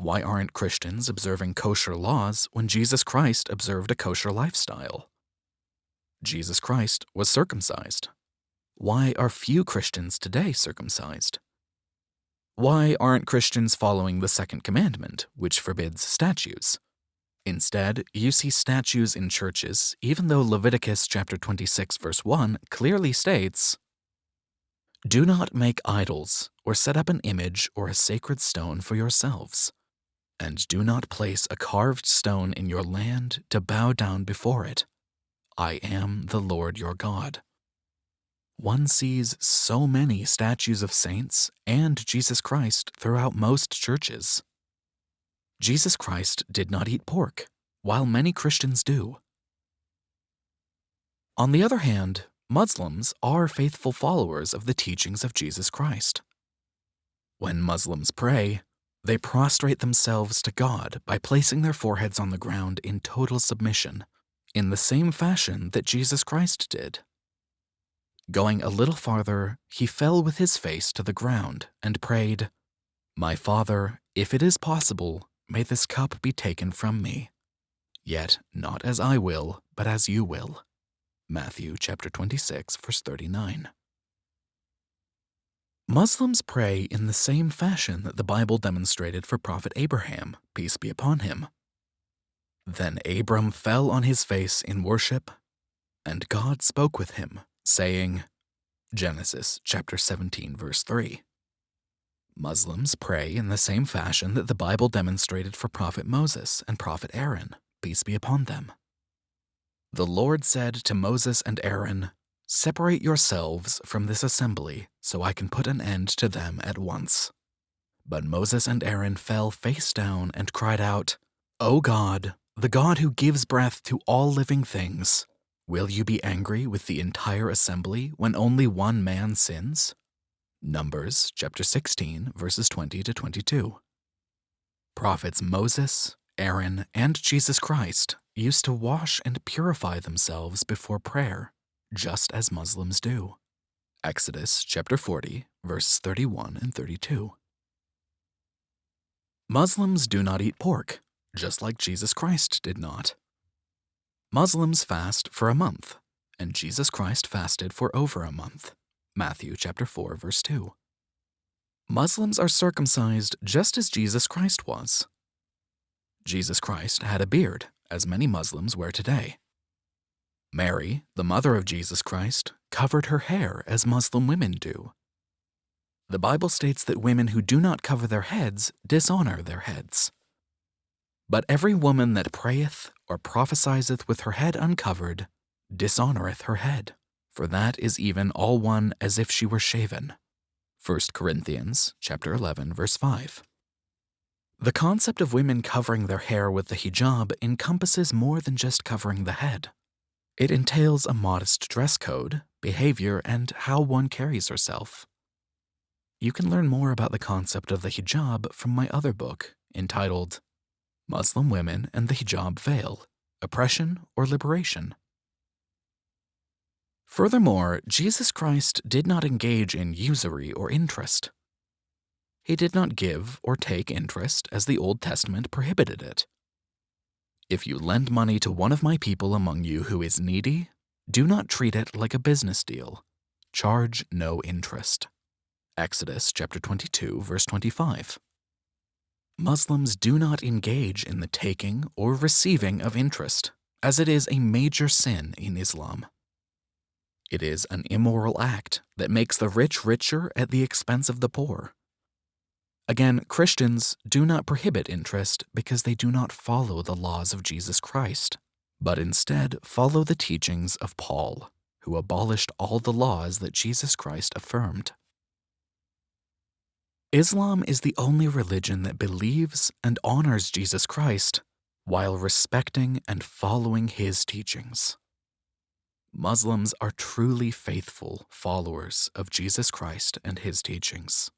Why aren't Christians observing kosher laws when Jesus Christ observed a kosher lifestyle? Jesus Christ was circumcised. Why are few Christians today circumcised? Why aren't Christians following the second commandment, which forbids statues? Instead, you see statues in churches, even though Leviticus chapter 26 verse 1 clearly states, Do not make idols or set up an image or a sacred stone for yourselves, and do not place a carved stone in your land to bow down before it. I am the Lord your God one sees so many statues of saints and Jesus Christ throughout most churches. Jesus Christ did not eat pork, while many Christians do. On the other hand, Muslims are faithful followers of the teachings of Jesus Christ. When Muslims pray, they prostrate themselves to God by placing their foreheads on the ground in total submission, in the same fashion that Jesus Christ did. Going a little farther, he fell with his face to the ground and prayed, My Father, if it is possible, may this cup be taken from me. Yet not as I will, but as you will. Matthew chapter 26, verse 39. Muslims pray in the same fashion that the Bible demonstrated for Prophet Abraham, peace be upon him. Then Abram fell on his face in worship, and God spoke with him saying, Genesis chapter 17 verse 3. Muslims pray in the same fashion that the Bible demonstrated for Prophet Moses and Prophet Aaron, peace be upon them. The Lord said to Moses and Aaron, Separate yourselves from this assembly, so I can put an end to them at once. But Moses and Aaron fell face down and cried out, O God, the God who gives breath to all living things, Will you be angry with the entire assembly when only one man sins? Numbers chapter 16 verses 20 to 22. Prophets Moses, Aaron, and Jesus Christ used to wash and purify themselves before prayer, just as Muslims do. Exodus chapter 40 verses 31 and 32. Muslims do not eat pork, just like Jesus Christ did not. Muslims fast for a month, and Jesus Christ fasted for over a month. Matthew chapter 4 verse 2. Muslims are circumcised just as Jesus Christ was. Jesus Christ had a beard, as many Muslims wear today. Mary, the mother of Jesus Christ, covered her hair as Muslim women do. The Bible states that women who do not cover their heads dishonor their heads. But every woman that prayeth or prophesieth with her head uncovered dishonoreth her head, for that is even all one as if she were shaven. 1 Corinthians chapter 11 verse 5. The concept of women covering their hair with the hijab encompasses more than just covering the head. It entails a modest dress code, behavior, and how one carries herself. You can learn more about the concept of the hijab from my other book, entitled Muslim women and the hijab veil, oppression or liberation. Furthermore, Jesus Christ did not engage in usury or interest. He did not give or take interest as the Old Testament prohibited it. If you lend money to one of my people among you who is needy, do not treat it like a business deal. Charge no interest. Exodus chapter 22 verse 25. Muslims do not engage in the taking or receiving of interest, as it is a major sin in Islam. It is an immoral act that makes the rich richer at the expense of the poor. Again, Christians do not prohibit interest because they do not follow the laws of Jesus Christ, but instead follow the teachings of Paul, who abolished all the laws that Jesus Christ affirmed. Islam is the only religion that believes and honors Jesus Christ while respecting and following his teachings. Muslims are truly faithful followers of Jesus Christ and his teachings.